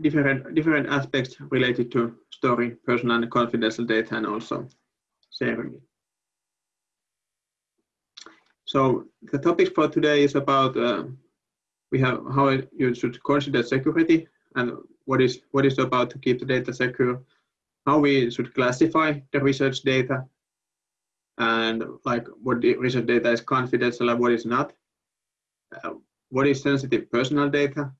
different different aspects related to storing personal and confidential data and also sharing it. So the topic for today is about uh, we have how you should consider security and what is what is about to keep the data secure, how we should classify the research data, and like what the research data is confidential and what is not, uh, what is sensitive personal data,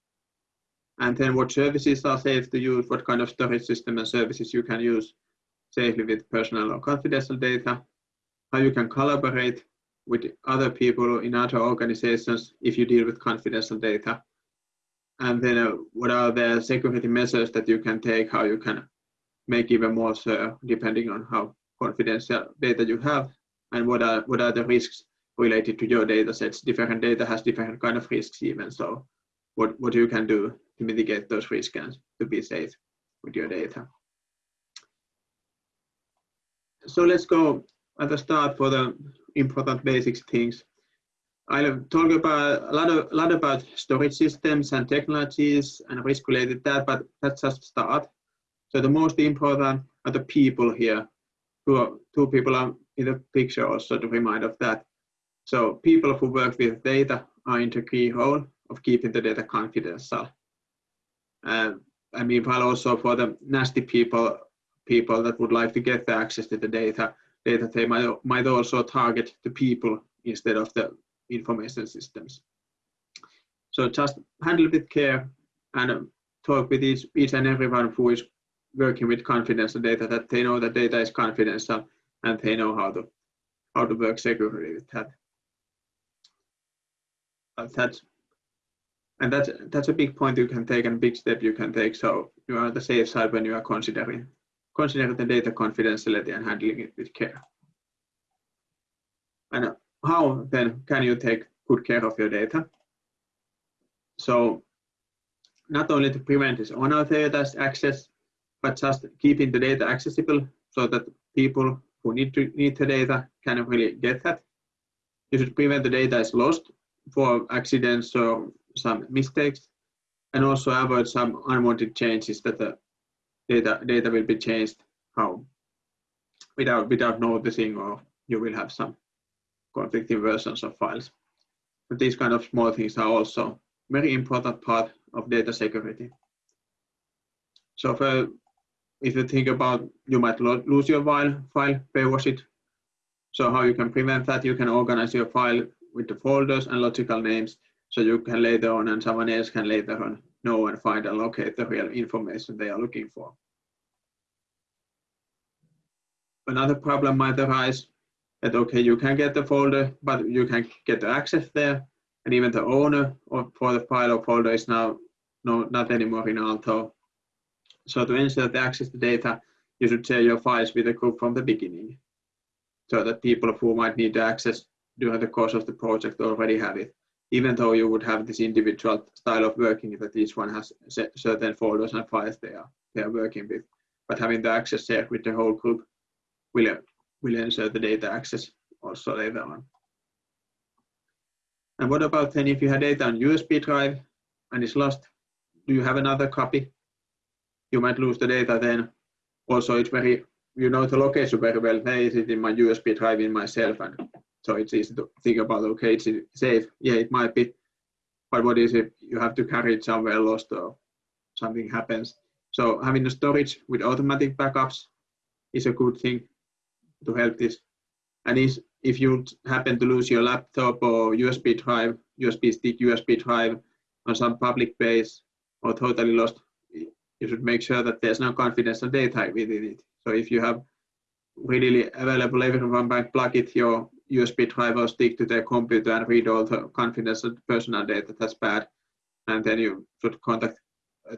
and then what services are safe to use, what kind of storage system and services you can use safely with personal or confidential data, how you can collaborate with other people in other organizations if you deal with confidential data, and then uh, what are the security measures that you can take, how you can make even more sure depending on how confidential data you have, and what are what are the risks related to your data sets. Different data has different kind of risks even, so what, what you can do to mitigate those risks to be safe with your data. So let's go at the start for the important basics things. I'll talk about a lot of a lot about storage systems and technologies and risk related that, but let's just start. So the most important are the people here. Two, two people are in the picture also to remind of that. So people who work with data are in the key role of keeping the data confidential. Uh, I mean, while also for the nasty people, people that would like to get the access to the data, data they might, might also target the people instead of the information systems. So just handle with care and um, talk with each, each and everyone who is working with confidential data that they know that data is confidential and they know how to how to work securely with that. But that's and that's that's a big point you can take and a big step you can take. So you are on the safe side when you are considering considering the data confidentiality and handling it with care. And how then can you take good care of your data? So not only to prevent this unauthorized access, but just keeping the data accessible so that people who need to need the data can really get that. You should prevent the data is lost for accidents or some mistakes and also avoid some unwanted changes that the data data will be changed how without without noticing or you will have some conflicting versions of files. But these kind of small things are also very important part of data security. So if uh, you think about you might lose your file, file, where was it? So how you can prevent that, you can organize your file with the folders and logical names so you can later on and someone else can later on know and find and locate the real information they are looking for. Another problem might arise that okay, you can get the folder, but you can get the access there, and even the owner of, for the file or folder is now no, not anymore in Aalto. So to ensure the access to data, you should share your files with the group from the beginning, so that people who might need access during the course of the project already have it even though you would have this individual style of working that each one has certain folders and files they are they are working with. But having the access shared with the whole group will will ensure the data access also later on. And what about then if you have data on usb drive and it's lost do you have another copy? You might lose the data then. Also it's very you know the location very well. Hey is it in my usb drive in myself and so it's easy to think about, okay, it's safe. Yeah, it might be, but what is it? You have to carry it somewhere lost or something happens. So having a storage with automatic backups is a good thing to help this. And is if you happen to lose your laptop or USB drive, USB stick, USB drive on some public base or totally lost, you should make sure that there's no confidential data within it. So if you have readily available, everyone might plug it your USB drive or stick to their computer and read all the confidential personal data, that's bad. And then you should contact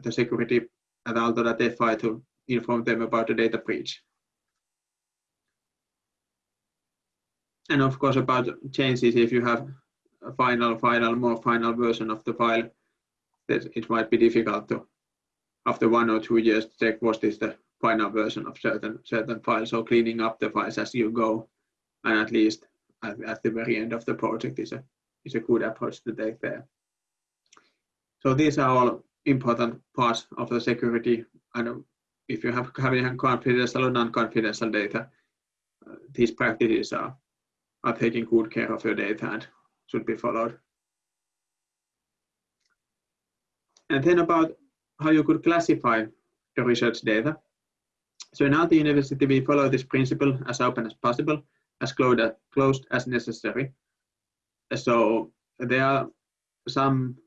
the security at aalto.fi to inform them about the data breach. And of course about changes, if you have a final, final, more final version of the file, that it might be difficult to, after one or two years, check what is the final version of certain certain files. So cleaning up the files as you go, and at least at, the very end of the project is a is a good approach to take there. So these are all important parts of the security. And if you have having confidential or non-confidential data, uh, these practices are, are taking good care of your data and should be followed. And then about how you could classify the research data. So in Aalto University, we follow this principle as open as possible, as closed as necessary. So there are some,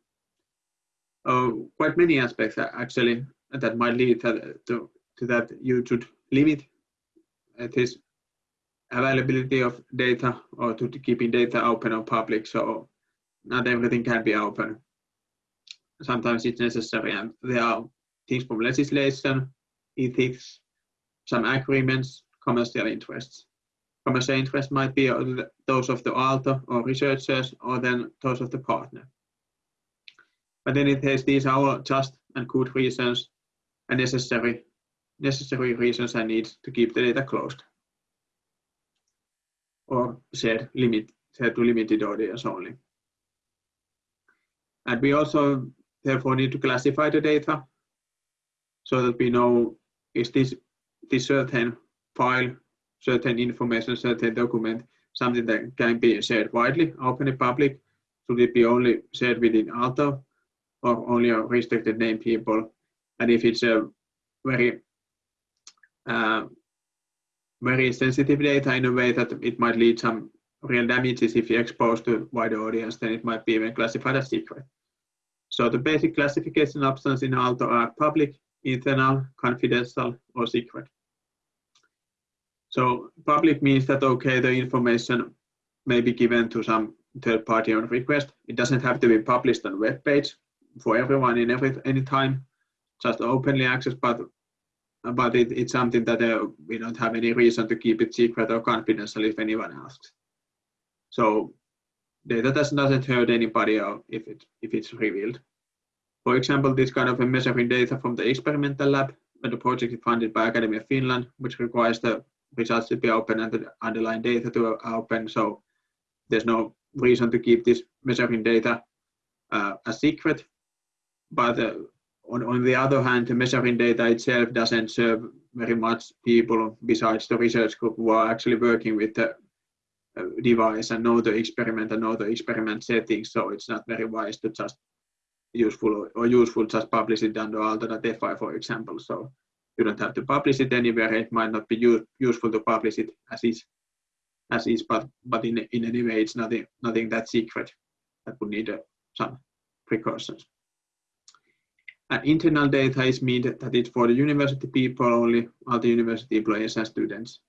uh, quite many aspects actually that might lead to, to, to that you should limit this availability of data or to keeping data open or public. So not everything can be open. Sometimes it's necessary and there are things from legislation, ethics, some agreements, commercial interests. Commercial interests might be those of the author or researchers or then those of the partner. But in any case, these are all just and good reasons and necessary, necessary reasons and needs to keep the data closed or shared, limit, shared to limited audience only. And we also therefore need to classify the data so that we know is this this certain file, certain information, certain document something that can be shared widely, openly public? Should it be only shared within Aalto or only a restricted name people? And if it's a very uh, very sensitive data in a way that it might lead some real damages if you expose to wider audience, then it might be even classified as secret. So the basic classification options in Aalto are public, internal, confidential, or secret. So public means that, okay, the information may be given to some third party on request. It doesn't have to be published on web page for everyone in every any time, just openly access, but but it, it's something that uh, we don't have any reason to keep it secret or confidential if anyone asks. So data doesn't hurt anybody if it if it's revealed. For example, this kind of measuring data from the experimental lab, when the project is funded by Academy of Finland, which requires the results to be open and the underlying data to open. So there's no reason to keep this measuring data uh, a secret. But uh, on, on the other hand, the measuring data itself doesn't serve very much people besides the research group who are actually working with the uh, device and know the experiment and know the experiment settings. So it's not very wise to just useful or useful just publish it under Aalto.fi, for example. So you don't have to publish it anywhere. It might not be use, useful to publish it as is, as is, but but in in any way, it's nothing nothing that secret that would need uh, some precautions. And internal data is mean that it's for the university people only, the university employees and students.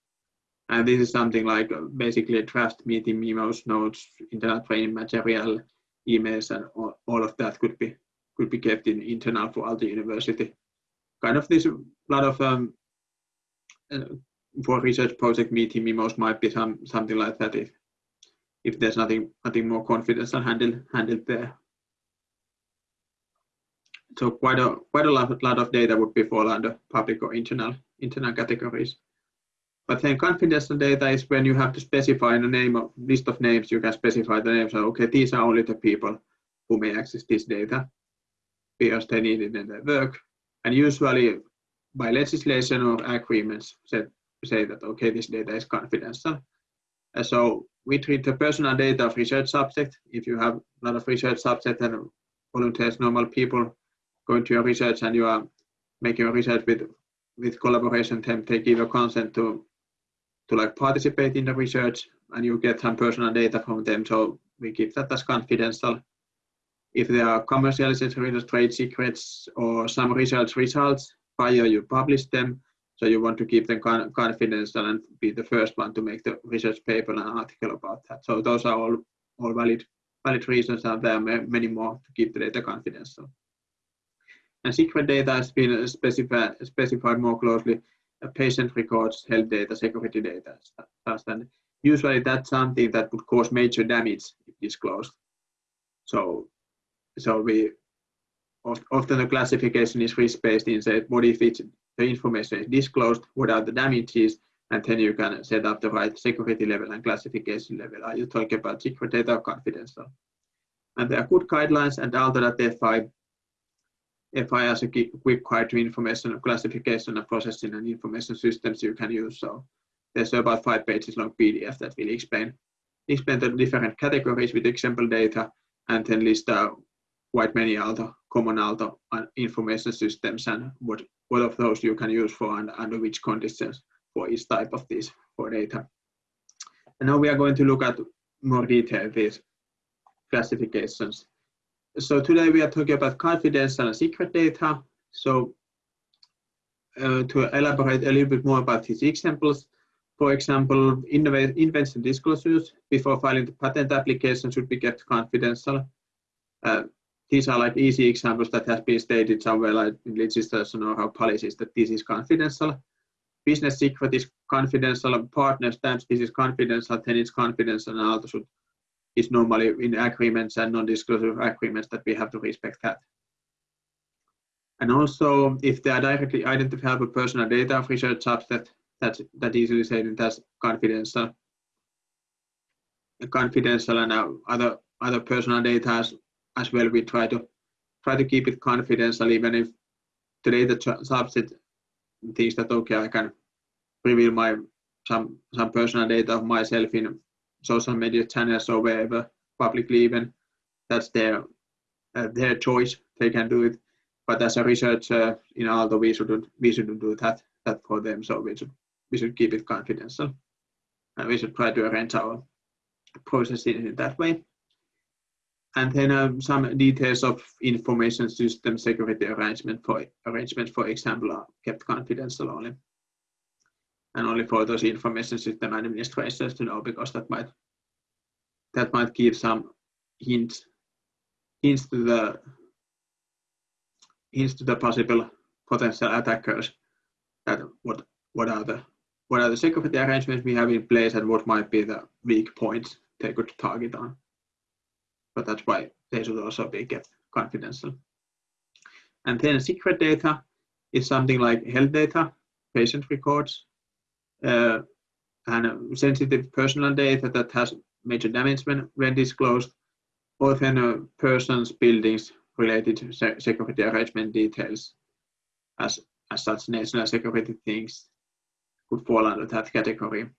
And this is something like uh, basically draft meeting memos, notes, internal training material, emails, and all, all of that could be could be kept in internal for all the university. Kind of this lot of um, uh, for research project meeting memos might be some something like that if if there's nothing nothing more confidential handled handled there. So quite a quite a lot, lot of data would be fall under public or internal internal categories. But then confidential data is when you have to specify a name of list of names, you can specify the names. So okay, these are only the people who may access this data because they need it in their work. And usually by legislation or agreements say, say that, okay, this data is confidential. Uh, so we treat the personal data of research subject. If you have a lot of research subject and volunteers, normal people going to your research and you are making a research with with collaboration, then they give a consent to to like participate in the research and you get some personal data from them. So we keep that as confidential. If there are commercialization trade secrets or some research results, prior you publish them. So you want to keep them confidential and be the first one to make the research paper and article about that. So those are all, all valid, valid reasons and there are many more to keep the data confidential. And secret data has been specified, specified more closely uh, patient records, health data, security data, and usually that's something that would cause major damage if disclosed. So, so we often the classification is risk-based in say what if it's the information is disclosed, what are the damages, and then you can set up the right security level and classification level. Are you talking about secret data or confidential? And there are good guidelines and Aalto.fi FI has a quick query to information classification and processing and information systems you can use. So there's about five pages long PDF that will explain explain the different categories with example data and then list out quite many other common other information systems and what, what of those you can use for and under which conditions for each type of these for data. And now we are going to look at more detail these classifications. So today we are talking about confidential and secret data. So uh, to elaborate a little bit more about these examples, for example, invention disclosures before filing the patent application should be kept confidential. Uh, these are like easy examples that has been stated somewhere like in legislation or how policies that this is confidential. Business secret is confidential, partner stamps this is confidential, then it's confidential and also is normally in agreements and non-disclosure agreements that we have to respect that. And also if they are directly identifiable personal data of research subject, that's that easily said as confidential confidential and uh, other other personal data as, as well we try to try to keep it confidential even if today the subset thinks that okay I can reveal my some some personal data of myself in social media channels or wherever publicly even that's their uh, their choice they can do it but as a researcher in Aalto we shouldn't we shouldn't do that that for them so we should we should keep it confidential. And we should try to arrange our processes in that way. And then um, some details of information system security arrangement for arrangement, for example, are kept confidential only. And only for those information system administrators to know because that might that might give some hints hints to the hints to the possible potential attackers that what what are the what are the security arrangements we have in place and what might be the weak points they could target on. But that's why they should also be kept confidential. And then secret data is something like health data, patient records, uh, and sensitive personal data that has major damage when, when disclosed, or then a person's buildings related to security arrangement details as, as such national security things could fall under that category.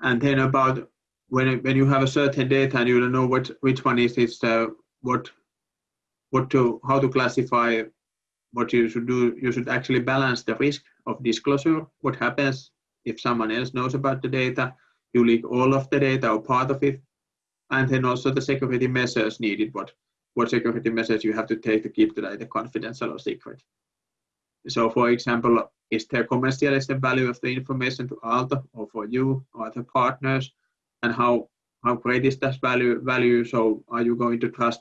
And then about when when you have a certain data and you don't know what which one is it, uh, what what to how to classify what you should do. You should actually balance the risk of disclosure. What happens if someone else knows about the data? You leak all of the data or part of it, and then also the security measures needed. What what security measures you have to take to keep the data confidential or secret. So, for example, is there commercialization value of the information to Aalto or for you or other partners? And how how great is that value? Value. So, are you going to trust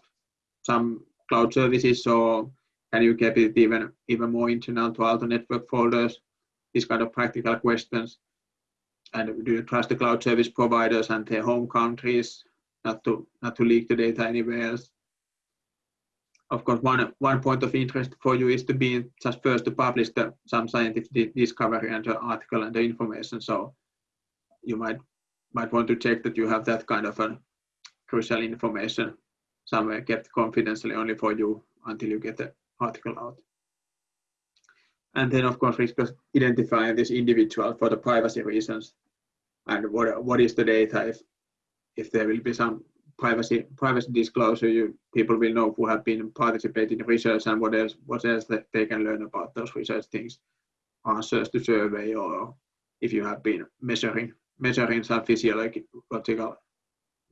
some cloud services, or can you keep it even even more internal to Aalto network folders? These kind of practical questions. And do you trust the cloud service providers and their home countries not to not to leak the data anywhere else? of course, one, one point of interest for you is to be just first to publish the, some scientific discovery and the article and the information. So you might might want to check that you have that kind of a crucial information somewhere kept confidentially only for you until you get the article out. And then, of course, risk identifying this individual for the privacy reasons and what what is the data if if there will be some privacy privacy disclosure, you, people will know who have been participating in research and what else what else that they can learn about those research things, answers to survey, or if you have been measuring measuring some physiological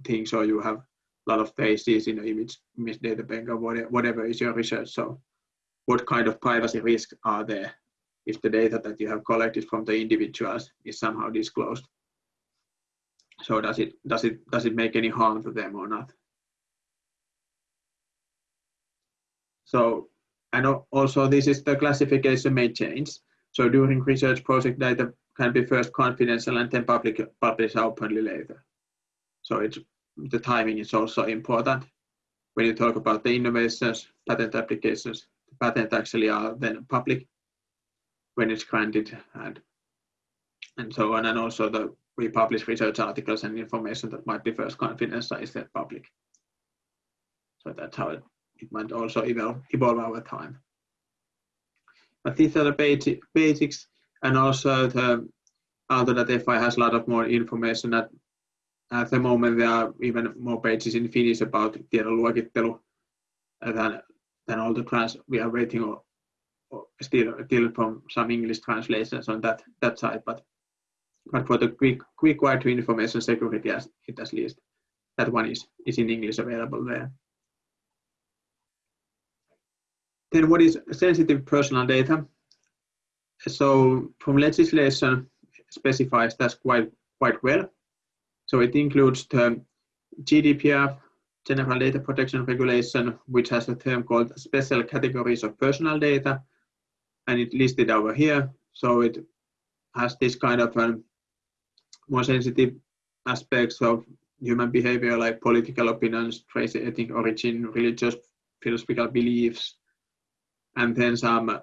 things, or you have a lot of faces in the image image data bank, or whatever, is your research. So, what kind of privacy risks are there if the data that you have collected from the individuals is somehow disclosed? So does it does it does it make any harm to them or not? So and also this is the classification may change. So during research project data can be first confidential and then public published openly later. So it's the timing is also important. When you talk about the innovations, patent applications, the patent actually are then public when it's granted and and so on, and also the we publish research articles and information that might be first confidential is then public. So that's how it, it might also evolve, evolve over time. But these are the basic, basics, and also the Aalto.fi has a lot of more information at, at the moment there are even more pages in Finnish about tiedonluokittelu than, than all the trans we are waiting or, or still, still from some English translations on that, that side, but but for the quick quick wire information security as it at least that one is is in English available there. Then what is sensitive personal data? So from legislation specifies that quite quite well. So it includes the GDPR, General Data Protection Regulation, which has a term called special categories of personal data, and it listed over here. So it has this kind of um, more sensitive aspects of human behavior like political opinions, race, ethnic origin, religious, philosophical beliefs, and then some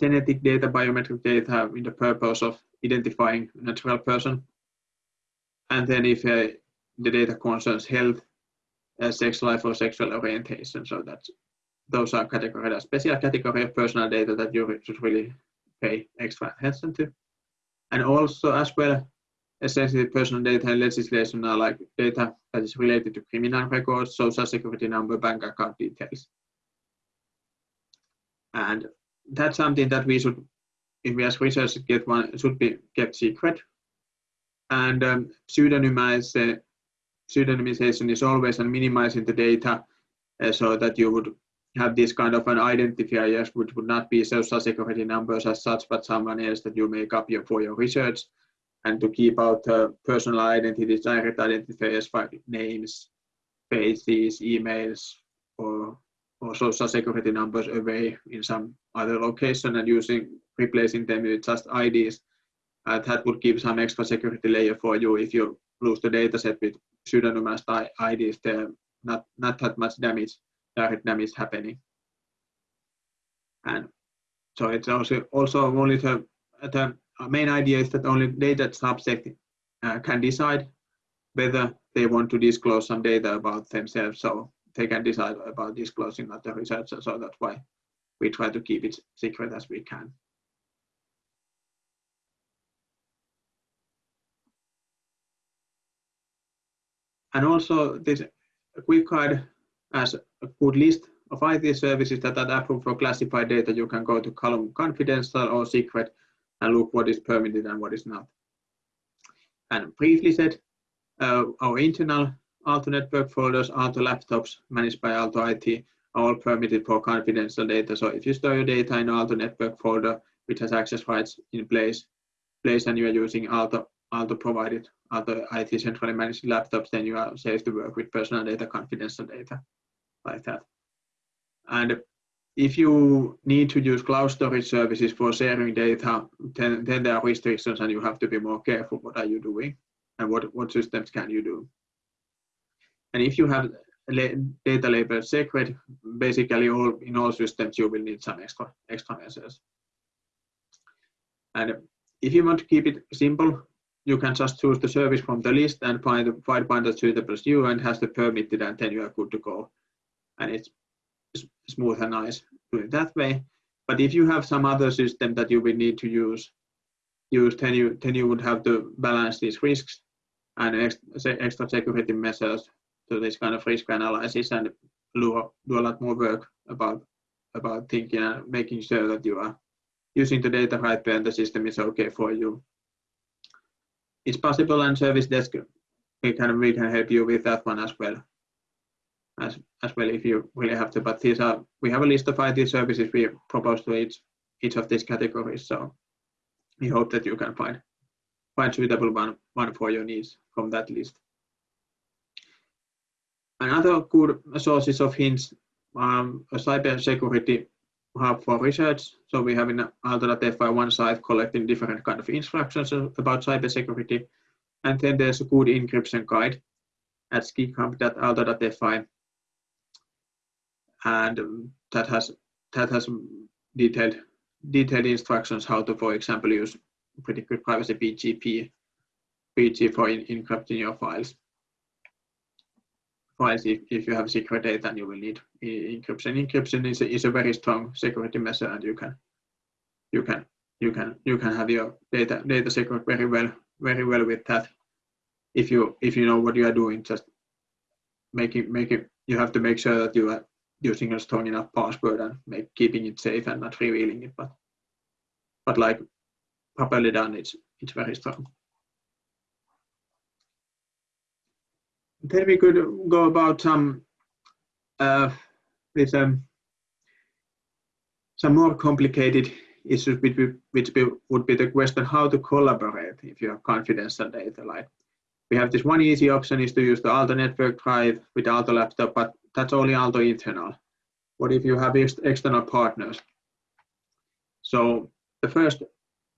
genetic data, biometric data in the purpose of identifying a natural person. And then if uh, the data concerns health, uh, sex life or sexual orientation, so that's those are categories, a special category of personal data that you should really pay extra attention to. And also as well, sensitive personal data and legislation are like data that is related to criminal records, social security number, bank account details. And that's something that we should, if we as researchers get one, should be kept secret. And um, pseudonymize, uh, pseudonymization is always on minimizing the data uh, so that you would have this kind of an identifier which would not be social security numbers as such, but someone else that you make up your, for your research and to keep out uh, personal identities, direct identifiers like names, faces, emails, or, or social security numbers away in some other location and using replacing them with just IDs. Uh, that would give some extra security layer for you if you lose the dataset with pseudonymized IDs. There not not that much damage, direct damage happening. And so it's also also only the the main idea is that only data subject uh, can decide whether they want to disclose some data about themselves. So they can decide about disclosing not the researcher. So that's why we try to keep it secret as we can. And also this quick guide as a good list of IT services that are approved for classified data. You can go to column confidential or secret and look what is permitted and what is not. And briefly said, uh, our internal Aalto network folders, Aalto laptops managed by Aalto IT all permitted for confidential data. So if you store your data in Aalto network folder, which has access rights in place, place and you are using Aalto, Aalto provided, Aalto IT centrally managed laptops, then you are safe to work with personal data, confidential data like that. And if you need to use cloud storage services for sharing data, then, then there are restrictions and you have to be more careful what are you doing and what, what systems can you do. And if you have data labeled secret, basically all in all systems you will need some measures. And if you want to keep it simple, you can just choose the service from the list and find, the find one that suitable you and has the permitted and then you are good to go. And it's smooth and nice do it that way. But if you have some other system that you will need to use, use then you then you would have to balance these risks and extra security measures to this kind of risk analysis and do, a lot more work about about thinking and making sure that you are using the data right and the system is okay for you. It's possible and service desk we can we can help you with that one as well as, as well if you really have to. But these are we have a list of IT services we propose to each each of these categories. So we hope that you can find find suitable one one for your needs from that list. Another good sources of hints um, cyber security hub for research. So we have in Aalto.fi one site collecting different kind of instructions about cyber security. And then there's a good encryption guide at skighub.aalto.fi and that has that has detailed detailed instructions how to, for example, use pretty good privacy PGP PG for in, encrypting your files files if, if you have secret data and you will need encryption. Encryption is a, is a very strong security measure and you can you can you can you can have your data data secret very well very well with that if you if you know what you are doing just make it you have to make sure that you are using a strong enough password and make keeping it safe and not revealing it but but like properly done it's it's very strong then we could go about some uh, with um, some more complicated issues which, which be, would be the question how to collaborate if you have confidential data. Like we have this one easy option is to use the Aalto network drive with Aalto laptop, but that's only Aalto internal. What if you have ex external partners? So the first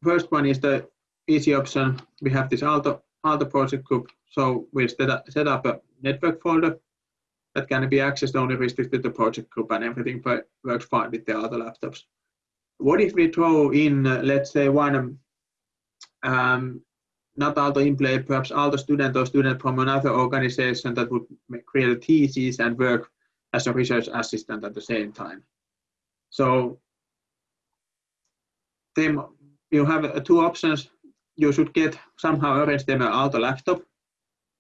first one is the easy option. We have this Aalto Aalto project group. So we set up, a network folder that can be accessed only restricted to the project group and everything works fine with the other laptops. What if we throw in, uh, let's say, one um, not Aalto employee, perhaps Aalto student or student from another organization that would create a thesis and work as a research assistant at the same time. So then you have uh, two options. You should get somehow arrange them an Aalto laptop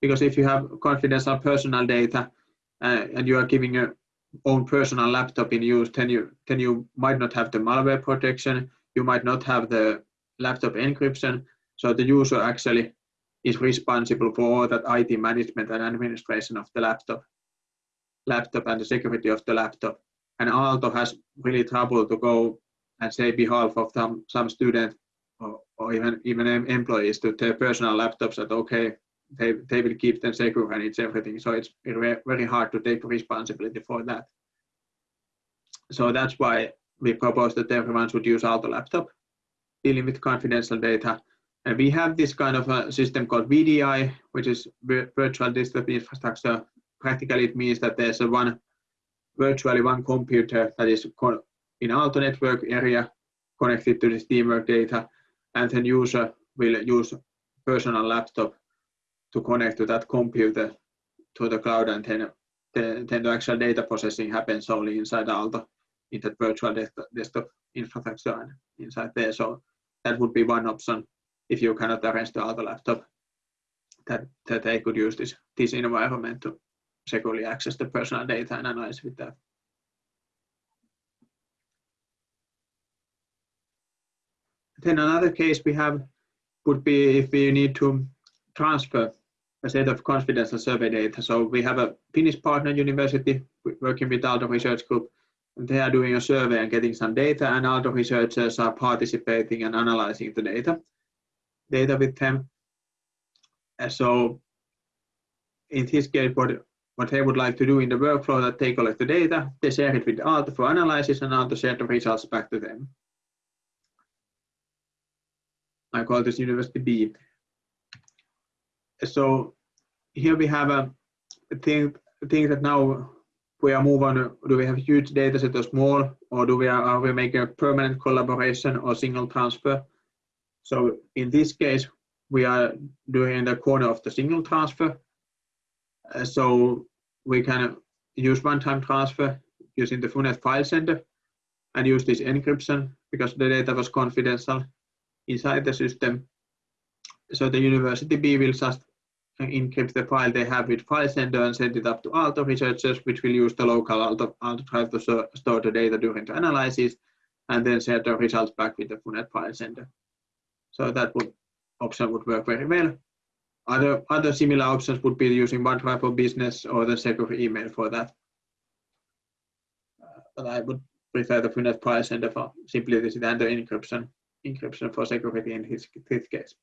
because if you have confidential personal data uh, and you are giving your own personal laptop in use, then you then you might not have the malware protection. You might not have the laptop encryption, so the user actually is responsible for all that IT management and administration of the laptop, laptop and the security of the laptop. And Aalto has really trouble to go and say behalf of some, some student or, even even employees to their personal laptops that okay they, they will keep them secure and it's everything. So it's very hard to take responsibility for that. So that's why we propose that everyone should use Aalto laptop dealing with confidential data. And we have this kind of a system called VDI, which is virtual desktop infrastructure. Practically, it means that there's a one virtually one computer that is in Aalto network area connected to this teamwork data, and then user will use personal laptop to connect to that computer to the cloud, and then the, then the actual data processing happens only inside Aalto in that virtual desktop infrastructure and inside there. So that would be one option if you cannot arrange the other laptop, that, that they could use this, this environment to securely access the personal data and analyze with that. Then another case we have would be if we need to transfer a set of confidential survey data. So we have a Finnish partner university working with Aalto Research Group, and they are doing a survey and getting some data, and Aalto researchers are participating and analyzing the data data with them. And so in this case, what, what they would like to do in the workflow that they collect the data, they share it with Aalto for analysis and Aalto share the results back to them. I call this University B. So here we have a thing, thing that now we are moving do we have huge data set or small, or do we are, are we making a permanent collaboration or single transfer? So in this case, we are doing in the corner of the single transfer. Uh, so we can use one-time transfer using the FUNET file sender and use this encryption because the data was confidential inside the system. So the University B will just encrypt the file they have with file sender and send it up to Aalto researchers, which will use the local Aalto, Aalto drive to store the data during the analysis and then send the results back with the FUNET file sender. So that would option would work very well. Other other similar options would be using OneDrive for Business or the secure email for that. Uh, but I would prefer the FUNET file sender for simplicity and the encryption encryption for security in his, case.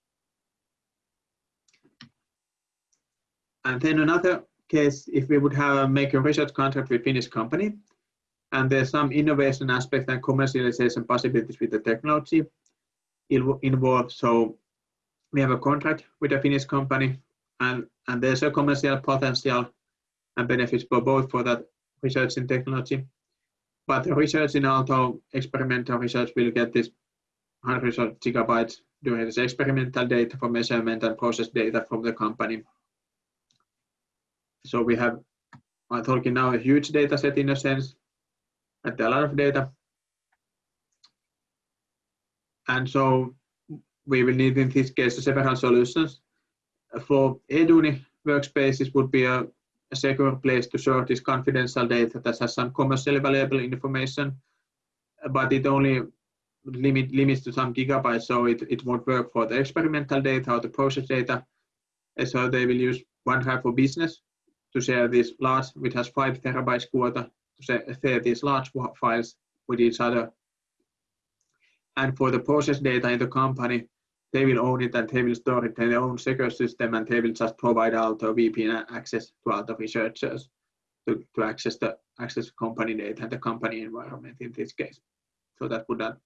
And then another case, if we would have make a research contract with Finnish company, and there's some innovation aspect and commercialization possibilities with the technology, involved. So we have a contract with a Finnish company, and, and there's a commercial potential and benefits for both for that research in technology. But the research in Aalto experimental research will get this hundreds of gigabytes during this experimental data for measurement and process data from the company. So we have I'm talking now a huge data set in a sense, and a lot of data. And so we will need in this case several solutions. For Eduuni, workspaces would be a, a secure place to store this confidential data that has some commercially valuable information, but it only limit, limits to some gigabytes, so it, it won't work for the experimental data or the process data. And so they will use OneDrive for Business to share this large, which has five terabytes quarter, to share these large files with each other. And for the process data in the company, they will own it and they will store it in their own secure system and they will just provide Aalto VPN access to Aalto researchers to, to access the access company data and the company environment in this case. So that would not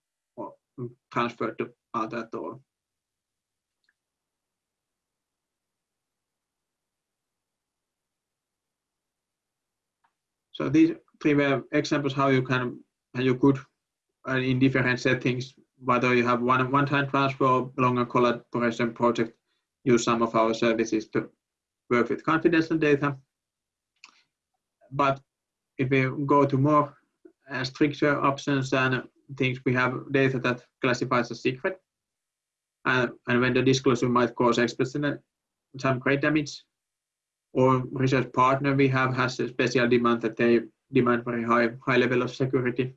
transfer to other all. So these three were examples how you can how you could uh, in different settings, whether you have one one-time transfer or longer collaboration project, use some of our services to work with confidential data. But if we go to more uh, stricter options and things, we have data that classifies as secret. Uh, and when the disclosure might cause explicit some great damage, or research partner we have has a special demand that they demand very high, high level of security.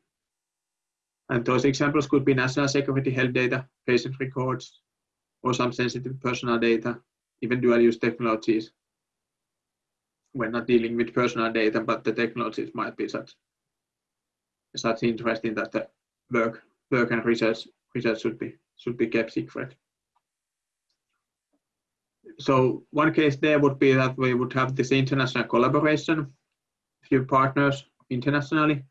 And those examples could be national security health data, patient records, or some sensitive personal data, even dual use technologies. We're not dealing with personal data, but the technologies might be such, such interesting that the work, work and research, research should be, should be kept secret so one case there would be that we would have this international collaboration, few partners internationally,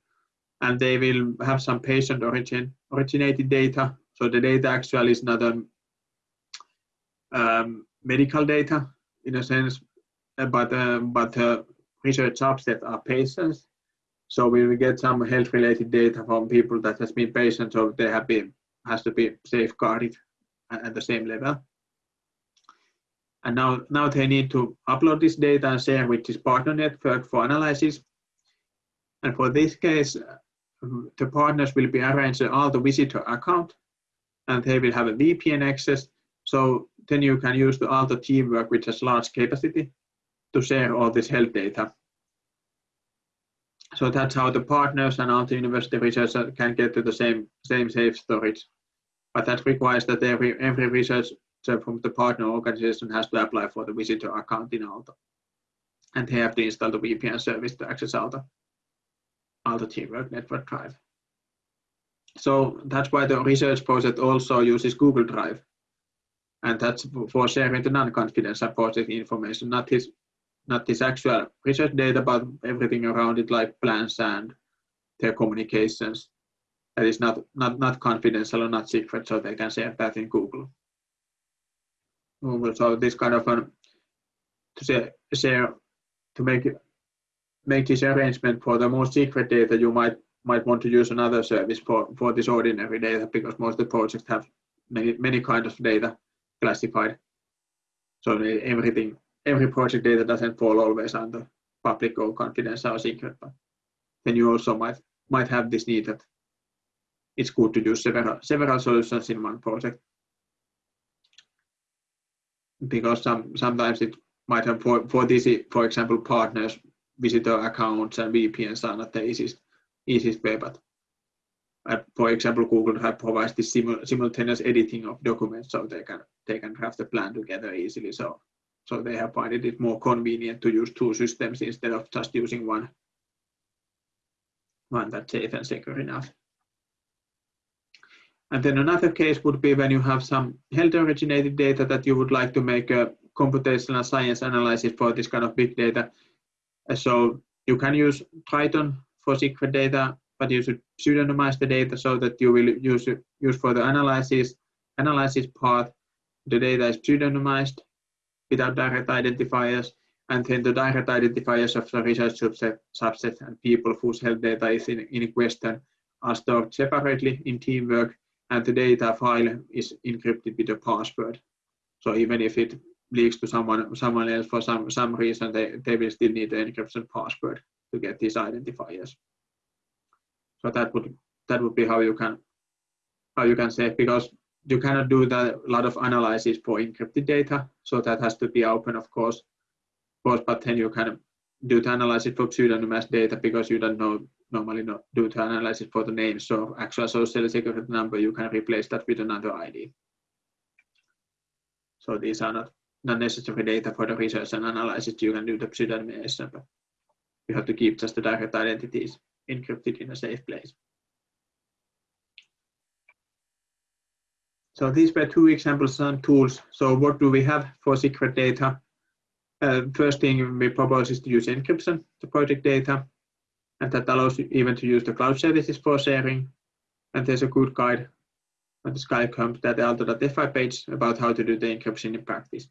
and they will have some patient origin originated data. So the data actually is not a um, medical data in a sense, but uh, but uh, research subset are patients. So we will get some health related data from people that has been patients, so they have been has to be safeguarded at the same level. And now, now they need to upload this data and share with this partner network for analysis. And for this case, the partners will be arranged all the visitor account and they will have a VPN access. So then you can use the Aalto teamwork, which has large capacity to share all this health data. So that's how the partners and Aalto University researchers can get to the same, same safe storage. But that requires that every, every research so from the partner organization has to apply for the visitor account in Aalto. And they have to install the VPN service to access Aalto, Aalto Teamwork Network Drive. So that's why the research project also uses Google Drive. And that's for sharing the non-confidential project information, not his not this actual research data, but everything around it, like plans and their communications. That is not, not, not confidential or not secret, so they can share that in Google. So this kind of an, to share to make make this arrangement for the most secret data, you might might want to use another service for for this ordinary data because most of the projects have many many kinds of data classified. So everything every project data doesn't fall always under public or confidential or secret, but then you also might might have this need that it's good to use several several solutions in one project because some sometimes it might have for for this for example partners visitor accounts and VPNs are not the easiest easiest way, but uh, for example, Google Drive provides this simul simultaneous editing of documents, so they can they can draft the plan together easily. So so they have found it more convenient to use two systems instead of just using one one that's safe and secure enough. And then another case would be when you have some health originated data that you would like to make a computational science analysis for this kind of big data. So you can use Triton for secret data, but you should pseudonymize the data so that you will use use for the analysis analysis part. The data is pseudonymized without direct identifiers, and then the direct identifiers of the research subset, subset and people whose health data is in, in question are stored separately in teamwork and the data file is encrypted with a password. So even if it leaks to someone someone else for some some reason, they, they will still need the encryption password to get these identifiers. So that would that would be how you can how you can say because you cannot do that a lot of analysis for encrypted data. So that has to be open, of course. Of course, but then you can do the analysis for pseudonymous data because you don't know normally not do the analysis for the name. So actual social security number, you can replace that with another ID. So these are not, not necessary data for the research and analysis. You can do the pseudonymization, but you have to keep just the direct identities encrypted in a safe place. So these were two examples and tools. So what do we have for secret data? Uh, first thing we propose is to use encryption to project data, and that allows you even to use the cloud services for sharing. And there's a good guide on the SciComp that aalto.fi page about how to do the encryption in practice.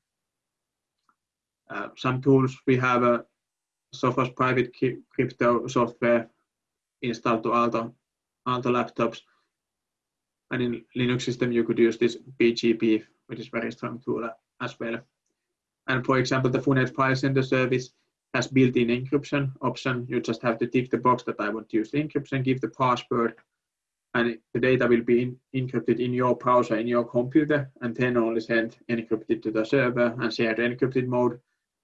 Uh, some tools we have a Sophos private crypto software installed to Aalto, Aalto laptops. And in Linux system, you could use this PGP, which is very strong tool uh, as well. And for example, the FUNET file sender service has built-in encryption option. You just have to tick the box that I want to use the encryption, give the password, and the data will be in, encrypted in your browser, in your computer, and then only sent encrypted to the server and shared encrypted mode.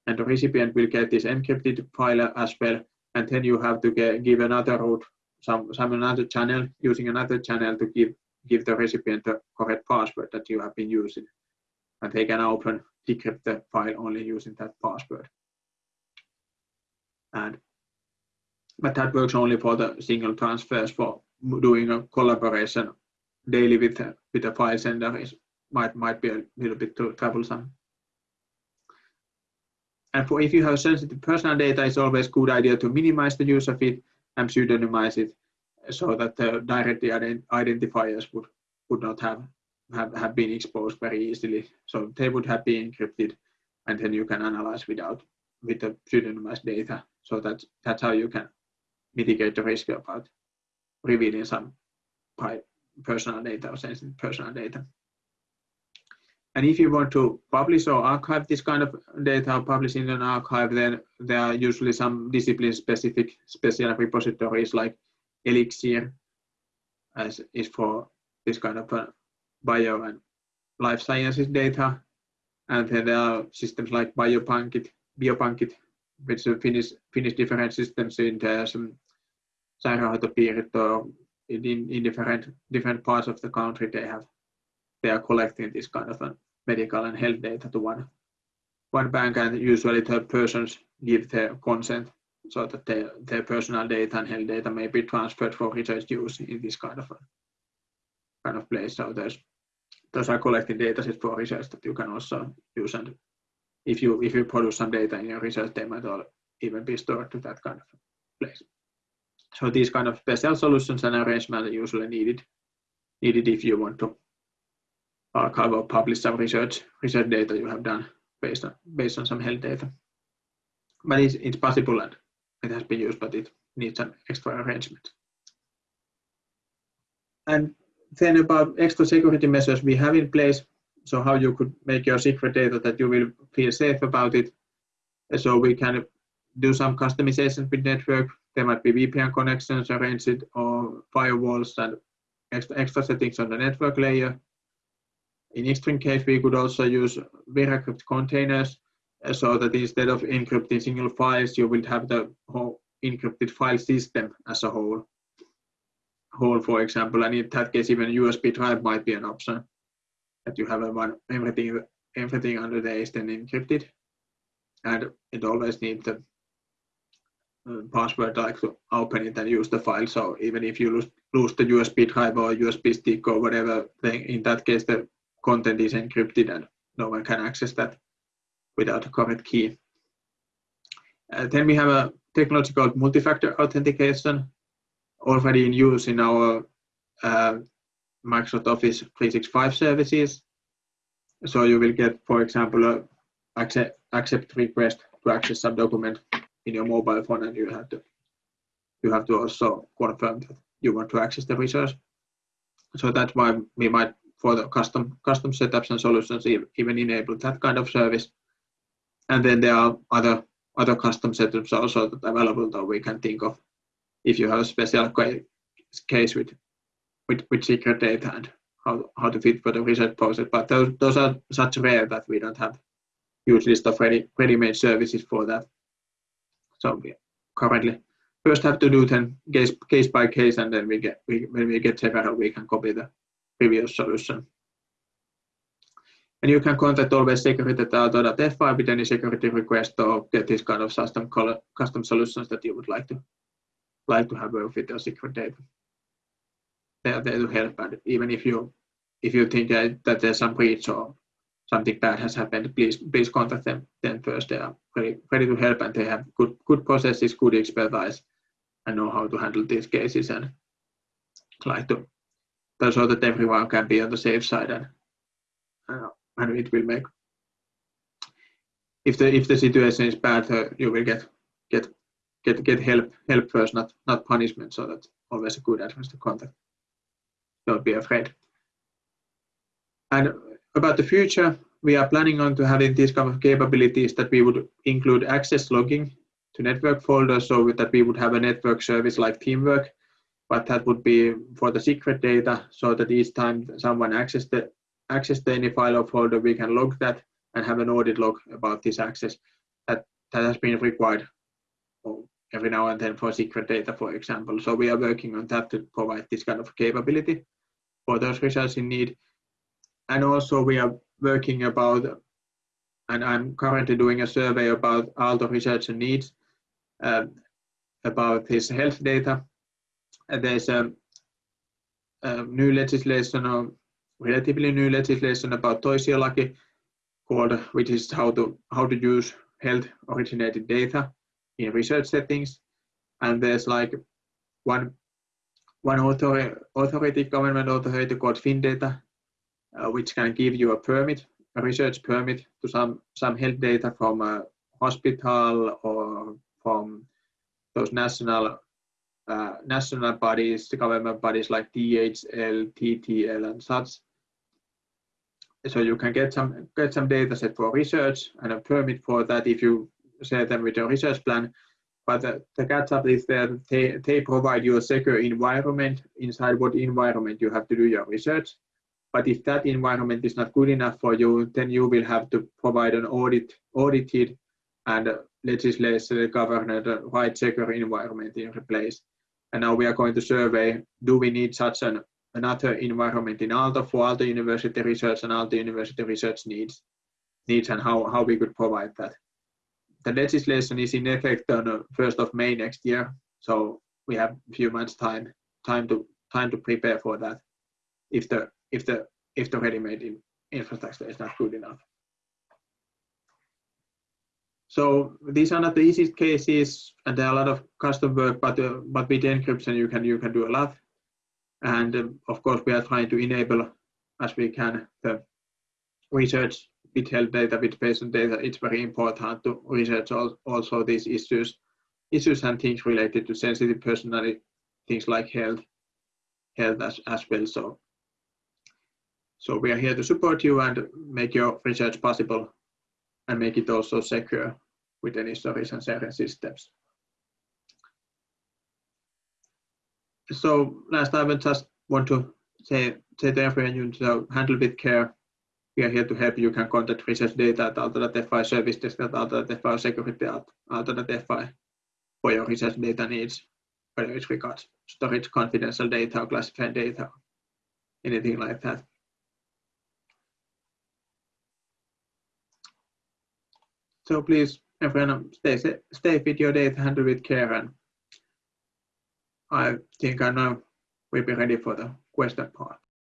And the recipient will get this encrypted file uh, as well. And then you have to get, give another route, some, some another channel, using another channel to give, give the recipient the correct password that you have been using. And they can open, decrypt the file only using that password. And but that works only for the single transfers for doing a collaboration daily with with a file sender is might might be a little bit too troublesome. And for if you have sensitive personal data, it's always good idea to minimize the use of it and pseudonymize it so that the direct identifiers would would not have, have have been exposed very easily. So they would have been encrypted, and then you can analyze without with the pseudonymized data. So that's that's how you can mitigate the risk about revealing some personal data or sensitive personal data. And if you want to publish or archive this kind of data or publish in an archive, then there are usually some discipline-specific special repositories like Elixir, as is for this kind of uh, bio and life sciences data. And then there are systems like Biopankit, Biopankit, which are Finnish, Finnish different systems in there, some sairaanhoitopiirit or in, in different different parts of the country they have they are collecting this kind of a medical and health data to one one bank and usually the persons give their consent so that their, er their personal data and health data may be transferred for research use in this kind of a, kind of place. So there's those are collecting data sets for research that you can also use and if you if you produce some data in your research they might all even be stored to that kind of place. So these kind of special solutions and arrangements are usually needed, needed if you want to archive or publish some research research data you have done based on based on some health data. But it's, it's possible and it has been used, but it needs an extra arrangement. And then about extra security measures we have in place. So how you could make your secret data that you will feel safe about it. So we can do some customization with network there might be VPN connections arranged or firewalls and extra, extra settings on the network layer. In extreme case, we could also use VeraCrypt containers so that instead of encrypting single files, you will have the whole encrypted file system as a whole. Whole, for example, and in that case, even USB drive might be an option that you have one everything everything under there is then encrypted, and it always needs the uh, password like to open it and use the file. So even if you lose, lose the USB drive or USB stick or whatever, then in that case the content is encrypted and no one can access that without a correct key. Uh, then we have a technology called multi-factor authentication already in use in our uh, Microsoft Office 365 services. So you will get, for example, a accept, accept request to access some document in your mobile phone and you have to you have to also confirm that you want to access the resource. So that's why we might for the custom custom setups and solutions even enable that kind of service and then there are other other custom setups also that available that we can think of if you have a special case with with, with secret data and how, how to fit for the research process. But those, those are such rare that we don't have huge list of ready, ready-made services for that. So we currently first have to do then case, case by case and then we get we, when we get several we can copy the previous solution. And you can contact always security.aalto.fi with any security request or get this kind of custom custom solutions that you would like to like to have with your secret data. They are there to help, and even if you if you think that, that there's some breach or something bad has happened, please please contact them then first. They are ready, ready to help and they have good good processes, good expertise, and know how to handle these cases and like to so that everyone can be on the safe side and uh, and it will make if the if the situation is bad, uh, you will get get get get help help first, not not punishment. So that's always a good address to contact. Don't be afraid. And about the future, we are planning on to having these kind of capabilities that we would include access logging to network folders so that we would have a network service like teamwork but that would be for the secret data so that each time someone access the access to any file or folder we can log that and have an audit log about this access that that has been required every now and then for secret data for example so we are working on that to provide this kind of capability for those results in need and also we are working about and I'm currently doing a survey about Aalto research and needs uh, about his health data. And there's a, a, new legislation or relatively new legislation about toisiolaki called, which is how to how to use health originated data in research settings. And there's like one one authority, authority government authority called FinData, uh, which can give you a permit a research permit to some, some health data from a hospital or from those national uh, national bodies, the government bodies like THL, TTL, and such. So you can get some get some data set for research and a permit for that if you share them with your research plan. But the, the catch up is that they, they provide you a secure environment inside what environment you have to do your research. But if that environment is not good enough for you, then you will have to provide an audit, audited and uh, legislation governed uh, right secure environment in place. And now we are going to survey, do we need such an another environment in Aalto for Aalto University research and Aalto University research needs, needs and how, how we could provide that. The legislation is in effect on the 1st of May next year, so we have a few months time time to time to prepare for that if the if the if the ready-made infrastructure is not good enough. So these are not the easiest cases, and there are a lot of custom work, but uh, but with encryption you can you can do a lot. And um, of course, we are trying to enable as we can the research with health data, with patient data. It's very important to research also these issues, issues and things related to sensitive personality, things like health, health as, as well. So so we are here to support you and make your research possible and make it also secure with any storage and sharing systems. So last time I just want to say, say to everyone to handle with care. We are here to help you. Can contact research data at aalto.fi, service desk at aalto.fi, security at aalto.fi for your research data needs, whether it's regards storage, confidential data, or classified data, anything like that. So please, everyone, stay, stay with your data, handle with care, and I think I now we'll be ready for the question part.